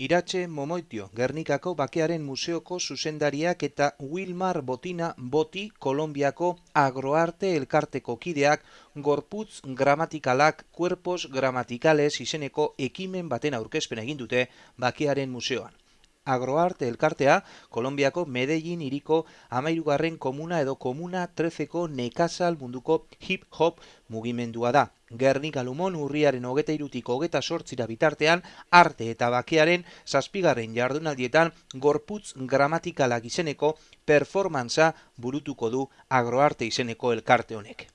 Iratxe Momoitio, Gernikako Bakearen Museoko zuzendariak eta Wilmar Botina Boti, Kolombiako Agroarte Elkarteko kideak, gorputz gramatikalak, cuerpos gramatikales izeneko ekimen baten aurkezpen egin dute Bakearen Museoan. Agroarte elkartea, Kolombiako Medellin iriko amairugarren komuna edo komuna trezeko nekazal munduko hip-hop mugimendua da. Gernik alumon urriaren hogeta irutik hogeta sortzira bitartean, arte eta bakearen zazpigarren jardunaldietan gorputz gramatikalak izeneko performantza burutuko du agroarte izeneko elkarte honek.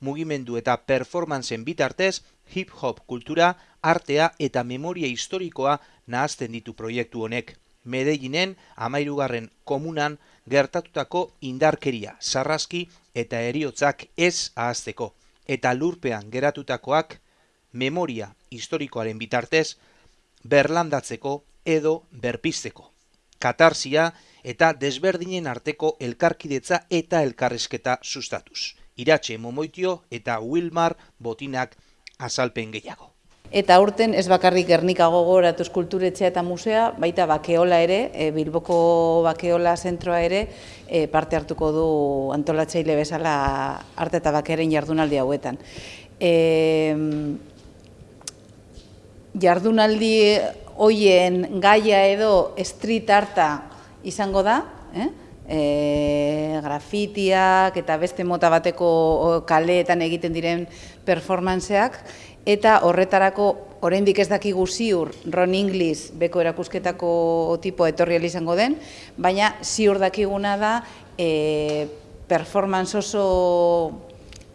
Mugimendu eta performantzen bitartez, hip-hop kultura, artea eta memoria historikoa nahazten ditu proiektu honek. Medellinen amairugarren komunan gertatutako indarkeria, sarraski eta eriotzak ez ahazteko. Eta lurpean geratutakoak memoria historikoaren bitartez berlandatzeko edo berpisteko. Katarsia eta desberdinen arteko elkarkidetza eta elkarrezketa sustatuz. Iratxe Momoitio eta Wilmar Botinak azalpen gehiago. Eta urten ez bakarrik Gernika gogoratu eskulturetxea eta musea, baita bakeola ere, e, Bilboko bakeola zentroa ere, e, parte hartuko du antolatzaile bezala arte eta bakearen jardunaldi hauetan. E, jardunaldi hoien gaia edo street arta izango da, eh? E, grafitiak eta beste mota bateko kaleetan egiten diren performanceak, eta horretarako oraindik ez dakigu ziur Ron Inglis beko erakusketako tipo etorri izango den, baina ziur dakiguna da e, performance oso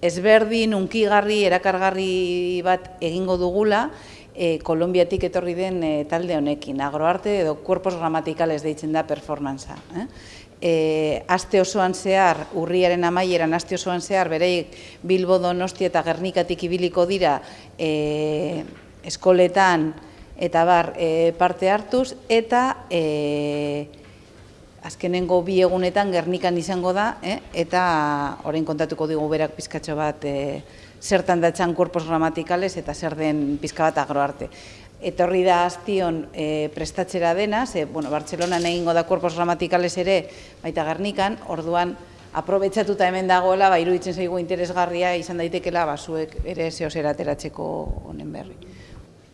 ezberdin, unkigarri, erakargarri bat egingo dugula, e, Kolombiatik etorri den e, talde honekin, agroarte edo cuerpos gramaticales deitzen da performanza. Eh? E, aste osoan zehar, urriaren amaieran aste osoan zehar, bereik Bilbo Donosti eta Gernikatik ibiliko dira e, eskoletan eta bar e, parte hartuz, eta e, azkenengo bi egunetan Gernikan izango da, e, eta orain kontatuko digu berak pizkatxo bat e, zertan datzan korpos gramatikales eta zer den pizka bat agroarte etorri da aztion e, prestatzera dena, ze, bueno, Bartzelona egingo da korpos gramatikales ere, baita garnikan, orduan, aprobetsatuta hemen dagoela, ba, iruditzen zaigu interesgarria izan daitekela, ba, zuek ere zehoz erateratzeko honen berri.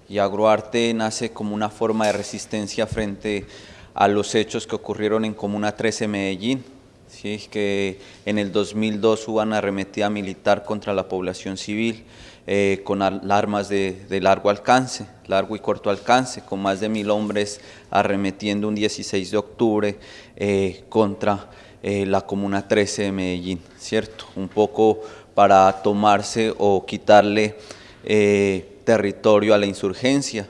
Y Agroarte nace como una forma de resistencia frente a los hechos que ocurrieron en Comuna 13 Medellín, ¿sí? que en el 2002 hubo una arremetida militar contra la población civil, eh, con armas de, largo alcance, largo y corto alcance, con más de mil hombres arremetiendo un 16 de octubre eh, contra eh, la Comuna 13 de Medellín, ¿cierto? Un poco para tomarse o quitarle territorio a la insurgencia,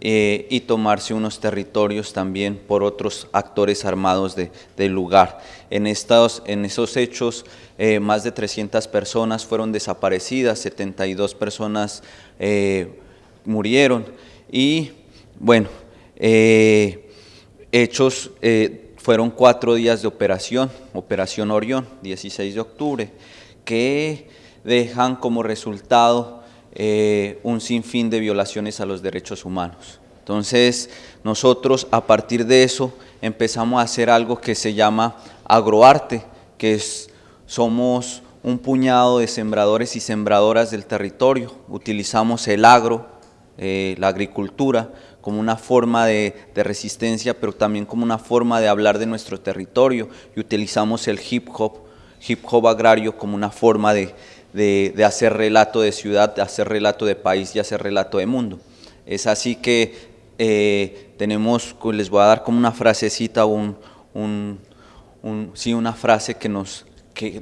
y tomarse unos territorios también por otros actores armados de, del lugar. En, estos, en esos hechos eh, más de 300 personas fueron desaparecidas, 72 personas eh, murieron y bueno, eh, hechos, fueron cuatro días de operación, Operación Orión, 16 de octubre, que dejan como resultado un sinfín de violaciones a los derechos humanos. Entonces, nosotros a partir de eso empezamos a hacer algo que se llama agroarte, que es somos un puñado de sembradores y sembradoras del territorio, utilizamos el agro, eh, la agricultura, como una forma de, resistencia, pero también como una forma de hablar de nuestro territorio, y utilizamos el hip hop, hip hop agrario como una forma de, hacer relato de ciudad, de hacer relato de país y hacer relato de mundo. Es así que eh, tenemos, les voy a dar como una frasecita, un, sí, una frase que nos,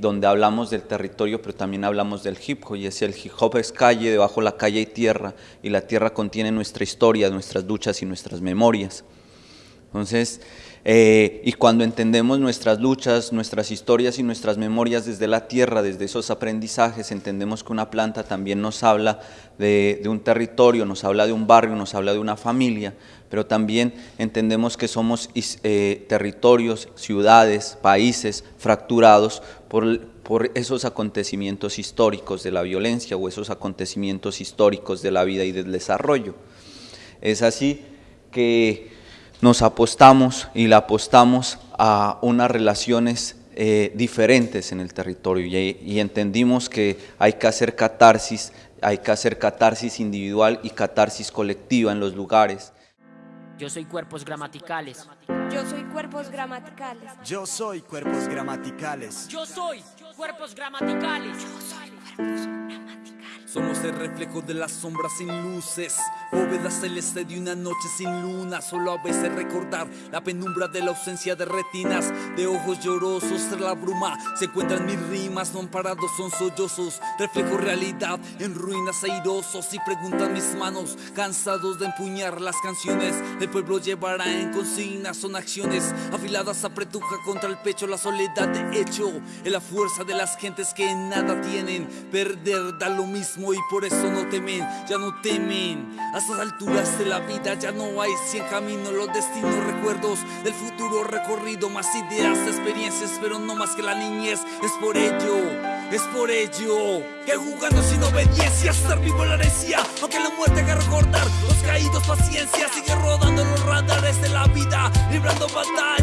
donde hablamos del territorio, pero también hablamos del hip hop, y es el hip hop es calle, debajo la calle hay tierra, y la tierra contiene nuestra historia, nuestras luchas y nuestras memorias. Entonces, eh, y cuando entendemos nuestras luchas, nuestras historias y nuestras memorias desde la tierra, desde esos aprendizajes, entendemos que una planta también nos habla de, un territorio, nos habla de un barrio, nos habla de una familia, pero también entendemos que somos eh, territorios, ciudades, países fracturados por, por esos acontecimientos históricos de la violencia o esos acontecimientos históricos de la vida y del desarrollo. Es así que nos apostamos y le apostamos a unas relaciones eh, diferentes en el territorio y, y entendimos que hay que hacer catarsis, hay que hacer catarsis individual y catarsis colectiva en los lugares. Yo soy cuerpos gramaticales. Yo soy cuerpos gramaticales. Yo soy cuerpos gramaticales. Yo soy cuerpos gramaticales. Somos el reflejo de las sombras sin luces, bóveda celeste de una noche sin luna. Solo a veces recordar la penumbra de la ausencia de retinas, de ojos llorosos tras la bruma. Se encuentran mis rimas, no amparados, son sollozos. Reflejo realidad en ruinas airosos y preguntan mis manos, cansados de empuñar las canciones. El pueblo llevará en consigna, son acciones afiladas apretuja contra el pecho. La soledad de hecho, en la fuerza de las gentes que nada tienen. Perder da lo mismo y por eso no temen, ya no temen. A estas alturas de la vida ya no hay cien caminos, los destinos, recuerdos del futuro recorrido, más ideas, experiencias, pero no más que la niñez. Es por ello, es por ello que jugando sin obediencia, estar vivo la herencia, aunque la muerte haga recordar los caídos, paciencia, sigue rodando los radares de la vida, librando batallas,